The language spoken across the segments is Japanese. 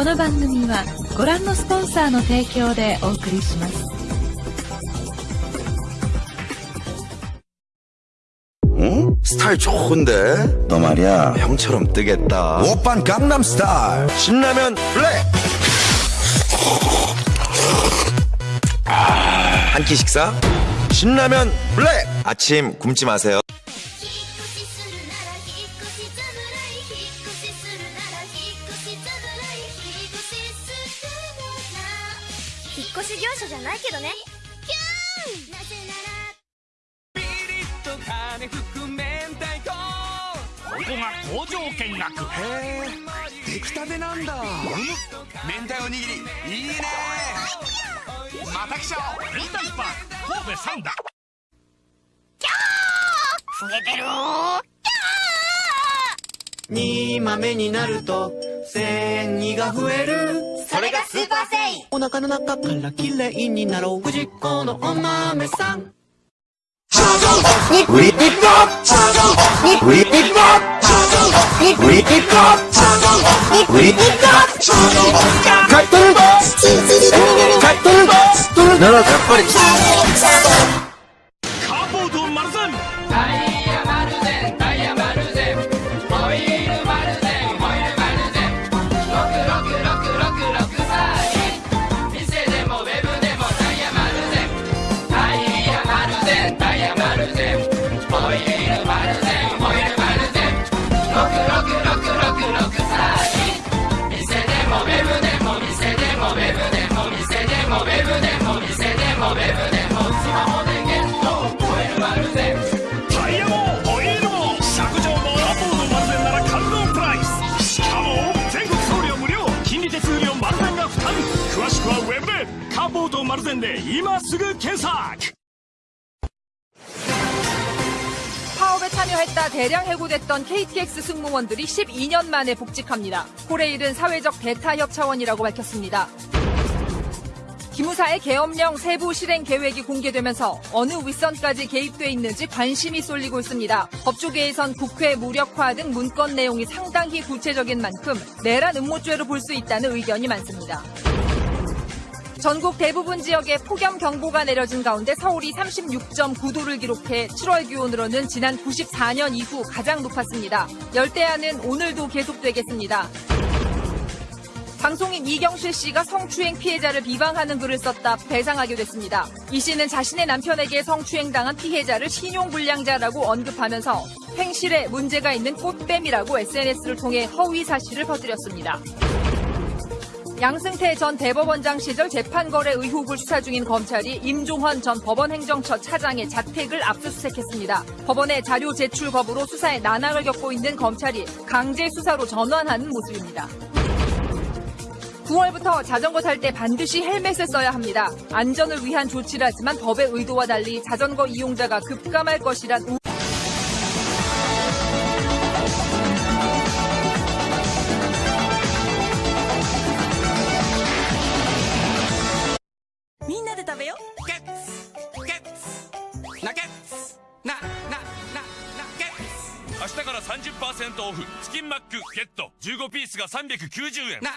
この番組はご覧のスポンサーの提供でお送りします응? 스타일 좋은데? 너 말이야 형처럼 뜨겠다 오빤 강남스타일 신라면 블랙 한 끼 식사 신라면 블랙 아침 굶지 마세요 ッと金含明太子ここが工場見学。へえ出来たてなんだ。明太おにぎり。いいね。また来ちゃおう。明太パン神戸三田増えてる煮豆になると繊維が増える。それがスーパーセイ。お腹の中からきれいになろう。藤子のお豆さん 우리 힙합 우리 힙합 우리 힙합 우리 힙합 갈등 갈등 나라 닭발이 カ ボード丸善で今すぐ検索 파업에 참여했다 대량 해고됐던 KTX 승무원들이 12년 만에 복직합니다. 코레일은 사회적 대타협 차원이라고 밝혔습니다. 기무사의 계엄령 세부 실행 계획이 공개되면서 어느 윗선까지 개입돼 있는지 관심이 쏠리고 있습니다. 법조계에선 국회 무력화 등 문건 내용이 상당히 구체적인 만큼 내란 음모죄로 볼 수 있다는 의견이 많습니다. 전국 대부분 지역에 폭염 경보가 내려진 가운데 서울이 36.9도를 기록해 7월 기온으로는 지난 94년 이후 가장 높았습니다. 열대야는 오늘도 계속되겠습니다. 방송인 이경실 씨가 성추행 피해자를 비방하는 글을 썼다 배상하게 됐습니다. 이 씨는 자신의 남편에게 성추행당한 피해자를 신용불량자라고 언급하면서 행실에 문제가 있는 꽃뱀이라고 SNS를 통해 허위 사실을 퍼뜨렸습니다. 양승태 전 대법원장 시절 재판거래 의혹을 수사 중인 검찰이 임종헌 전 법원행정처 차장의 자택을 압수수색했습니다. 법원의 자료 제출 거부로 수사에 난항을 겪고 있는 검찰이 강제 수사로 전환하는 모습입니다. 9월부터 자전거 탈 때 반드시 헬멧을 써야 합니다. 안전을 위한 조치라지만 법의 의도와 달리 자전거 이용자가 급감할 것이란 で食べよ。ゲッツ。ゲッツ。ナゲッツななななゲッ明日から30%オフ。チキンマックゲット。15ピースが390円ツな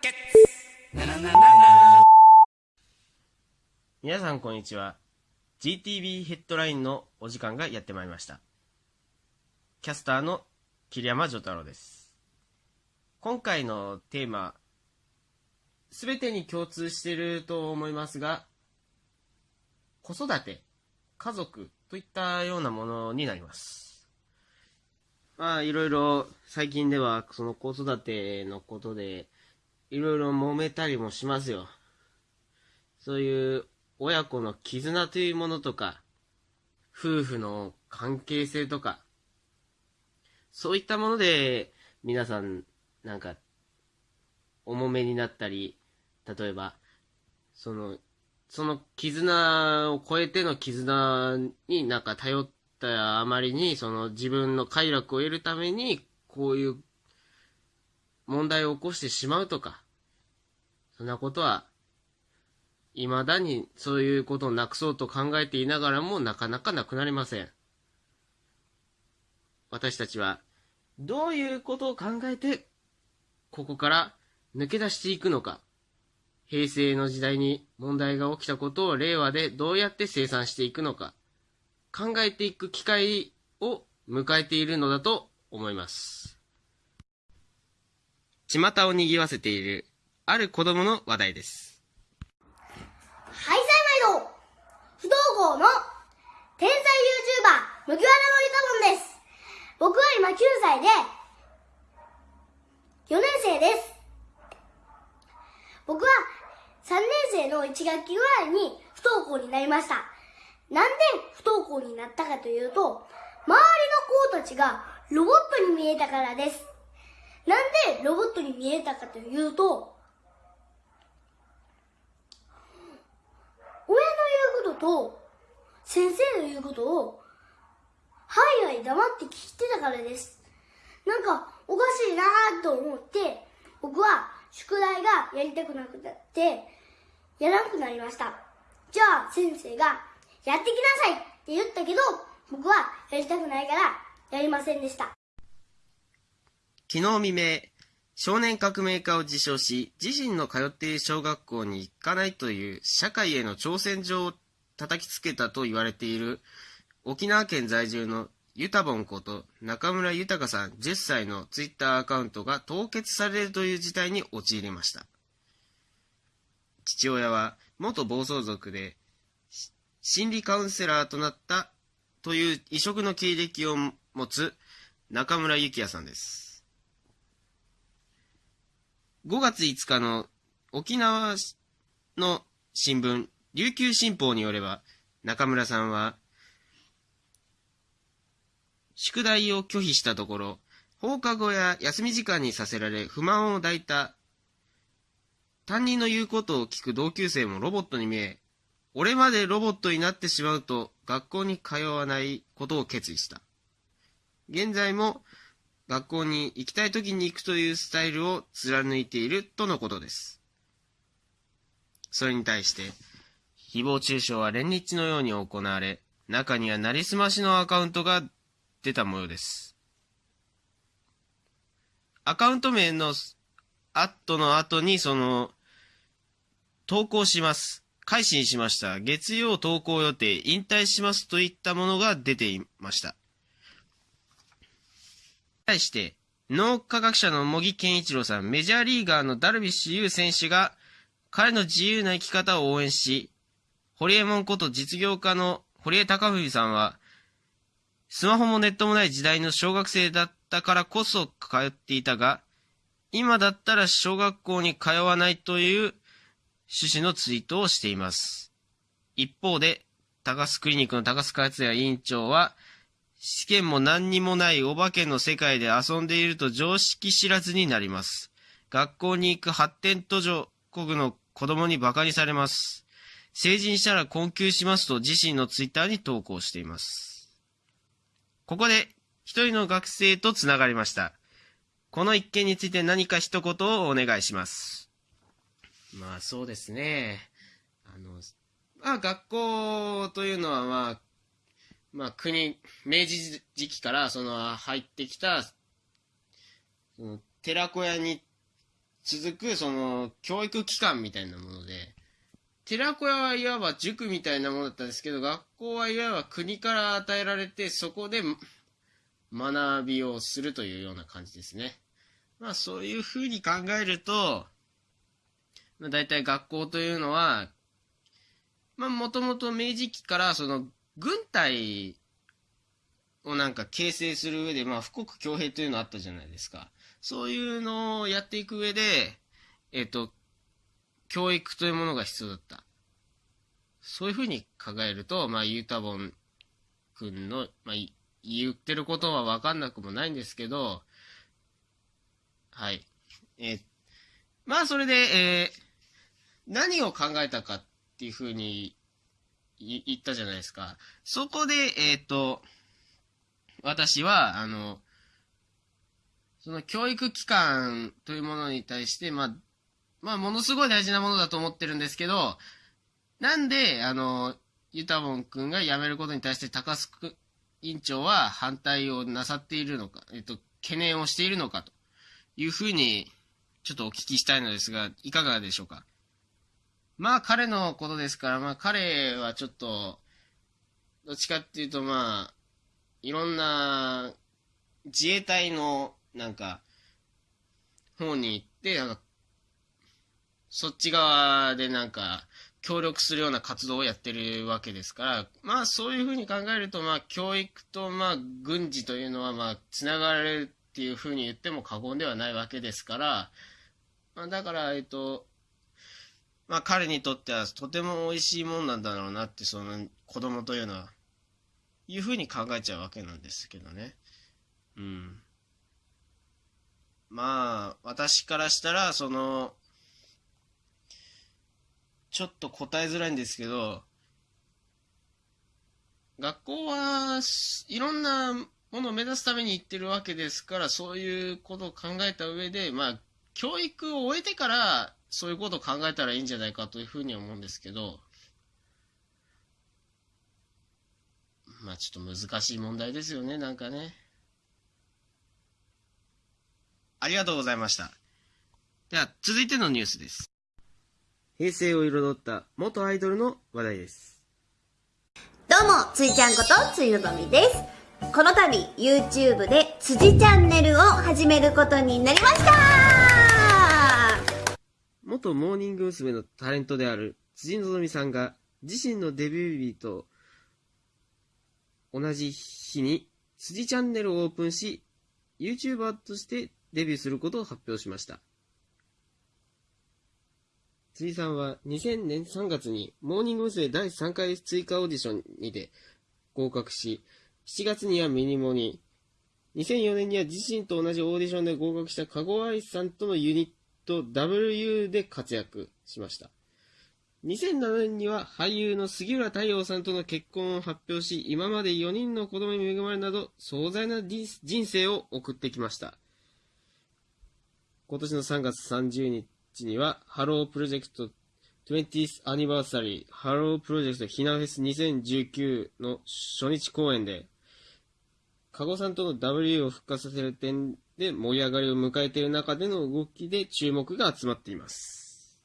ゲッツななななな。皆さんこんにちは。GTV ヘッドラインのお時間がやってまいりました。キャスターの桐山丈太郎です。今回のテーマすべてに共通していると思いますが子育て家族といったようなものになります。まあいろいろ最近ではその子育てのことでいろいろ揉めたりもしますよ。そういう親子の絆というものとか、夫婦の関係性とか、そういったもので、皆さん、なんか、重めになったり、例えば、その、その絆を超えての絆になんか頼ったあまりに、その自分の快楽を得るために、こういう問題を起こしてしまうとか、そんなことは未だにそういうことをなくそうと考えていながらもなかなかなくなりません。私たちはどういうことを考えてここから抜け出していくのか、平成の時代に問題が起きたことを令和でどうやって生産していくのか、考えていく機会を迎えているのだと思います。巷を賑わせている、ある子供の話題です。はい、さい毎度不登校の天才 YouTuber、麦わらのゆたぼんです。僕は今9歳で、4年生です。僕は3年生の1学期ぐらいに不登校になりました。なんで不登校になったかというと、周りの子たちがロボットに見えたからです。なんでロボットに見えたかというと、親の言うことと先生の言うことをはいはい黙って聞いてたからです。なんかおかしいなーと思って僕は宿題がやりたくなくなってやらなくなりました。じゃあ先生がやってきなさいって言ったけど僕はやりたくないからやりませんでした。昨日未明、少年革命家を自称し、自身の通っている小学校に行かないという社会への挑戦状を叩きつけたと言われている沖縄県在住のユタボンこと中村豊さん10歳のツイッターアカウントが凍結されるという事態に陥りました。父親は元暴走族で心理カウンセラーとなったという異色の経歴を持つ中村幸也さんです。5月5日の沖縄の新聞、琉球新報によれば、中村さんは、宿題を拒否したところ、放課後や休み時間にさせられ不満を抱いた、担任の言うことを聞く同級生もロボットに見え、俺までロボットになってしまうと学校に通わないことを決意した。現在も学校に行きたい時に行くというスタイルを貫いているとのことです。それに対して、誹謗中傷は連日のように行われ、中にはなりすましのアカウントが出た模様です。アカウント名のアットの後にその、投稿します。改心しました。月曜投稿予定、引退しますといったものが出ていました。対して、脳科学者の茂木健一郎さん、メジャーリーガーのダルビッシュ有選手が、彼の自由な生き方を応援し、ホリエモンこと実業家の堀江貴文さんは、スマホもネットもない時代の小学生だったからこそ通っていたが、今だったら小学校に通わないという趣旨のツイートをしています。一方で、高須クリニックの高須克也委員長は、試験も何にもないお化けの世界で遊んでいると常識知らずになります。学校に行く発展途上国の子供に馬鹿にされます。成人したら困窮しますと自身のツイッターに投稿しています。ここで一人の学生とつながりました。この一件について何か一言をお願いします。まあそうですね。あの、まあ学校というのはまあ、まあ国、明治時期からその入ってきた、その寺子屋に続くその教育機関みたいなもので、寺子屋はいわば塾みたいなものだったんですけど、学校はいわば国から与えられて、そこで学びをするというような感じですね。まあそういうふうに考えると、まあ、大体学校というのは、まあもともと明治期からその軍隊をなんか形成する上で、まあ富国強兵というのあったじゃないですか。そういうのをやっていく上で、えっ、と、教育というものが必要だった。そういうふうに考えると、まあ、ユータボン君の、まあ、言ってることはわかんなくもないんですけど、はい。えまあ、それで、えー何を考えたかっていうふうに言ったじゃないですか。そこで、えっ、と、私は、あの、その教育機関というものに対して、まあ、まあ、ものすごい大事なものだと思ってるんですけど、なんで、あの、ユタボン君が辞めることに対して高須委員長は反対をなさっているのか、えっと、懸念をしているのかというふうにちょっとお聞きしたいのですが、いかがでしょうか？まあ彼のことですから、まあ彼はちょっと、どっちかっていうとまあ、いろんな自衛隊のなんか、方に行って、なんか、そっち側でなんか、協力するような活動をやってるわけですから、まあそういうふうに考えると、まあ教育とまあ軍事というのはまあつながれるっていうふうに言っても過言ではないわけですから、まあだから、えっと、まあ彼にとってはとても美味しいもんなんだろうなって、その子供というのは、いうふうに考えちゃうわけなんですけどね。うん。まあ、私からしたら、その、ちょっと答えづらいんですけど、学校はいろんなものを目指すために行ってるわけですから、そういうことを考えた上で、まあ、教育を終えてから、そういうことを考えたらいいんじゃないかというふうに思うんですけど、まあちょっと難しい問題ですよね、なんかね。ありがとうございました。では、続いてのニュースです。平成を彩った元アイドルの話題です。どうも、ついちゃんことついのぞみです。この度、YouTube で辻チャンネルを始めることになりました元モーニング娘。のタレントである辻のぞみさんが自身のデビュー日と同じ日に辻チャンネルをオープンし、YouTuber としてデビューすることを発表しました。辻さんは2000年3月にモーニング娘。第3回追加オーディションにて合格し、7月にはミニモに、2004年には自身と同じオーディションで合格した加護愛さんとのユニット WU で活躍しました。2007年には俳優の杉浦太陽さんとの結婚を発表し、今まで4人の子供に恵まれなど壮大な人生を送ってきました。今年の3月30日には、ハロープロジェクト 20th Anniversary ハロープロジェクトひなフェス2019の初日公演で、加護さんとの W を復活させる点で盛り上がりを迎えている中での動きで注目が集まっています。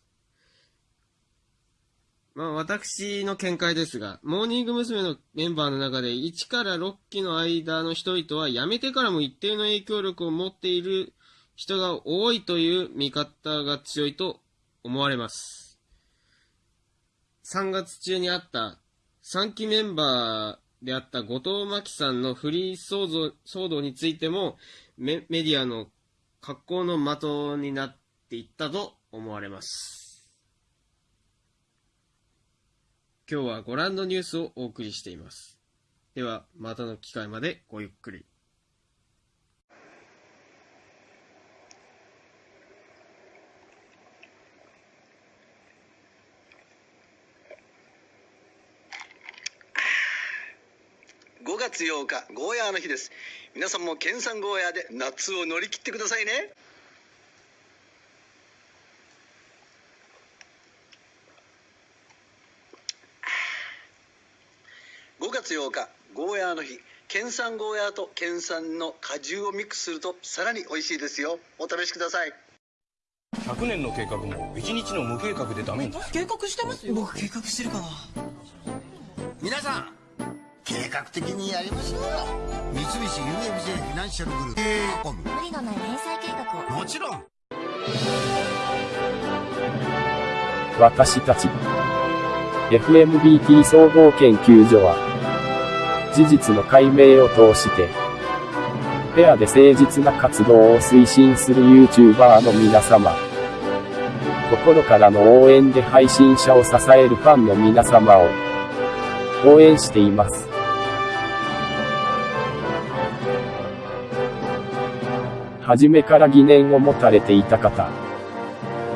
まあ私の見解ですが、モーニング娘。のメンバーの中で1から6期の間の人々は辞めてからも一定の影響力を持っている人が多いという見方が強いと思われます。3月中にあった3期メンバーであった後藤真希さんのフリー騒動についてもメメディアの格好の的になっていったと思われます。今日はご覧のニュースをお送りしています。では、またの機会までごゆっくり。5月8日ゴーヤーの日です。皆さんも県産ゴーヤーで夏を乗り切ってくださいね。5月8日ゴーヤーの日。県産ゴーヤーと県産の果汁をミックスするとさらに美味しいですよ。お試しください。100年の計画も1日の無計画でダメ計画してますよ。僕計画してるかな。皆さん計画的にやりましょうよ。三菱 UFJ フィナンシャルグループ。無理のない返済計画を。もちろん。私たち。FMBT 総合研究所は事実の解明を通してペアで誠実な活動を推進する YouTuber の皆様心からの応援で配信者を支えるファンの皆様を応援しています。初めから疑念を持たれていた方。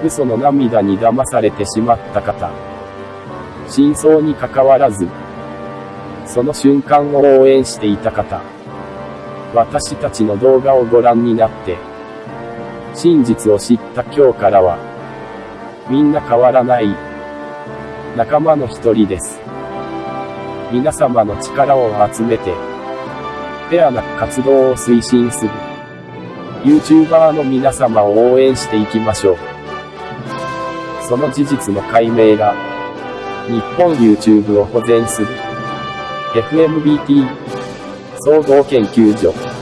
嘘の涙に騙されてしまった方。真相に関わらず、その瞬間を応援していた方。私たちの動画をご覧になって、真実を知った今日からは、みんな変わらない、仲間の一人です。皆様の力を集めて、フェアな活動を推進する。YouTuber の皆様を応援していきましょう。その事実の解明が、日本 YouTube を保全する、FMBT 総合研究所。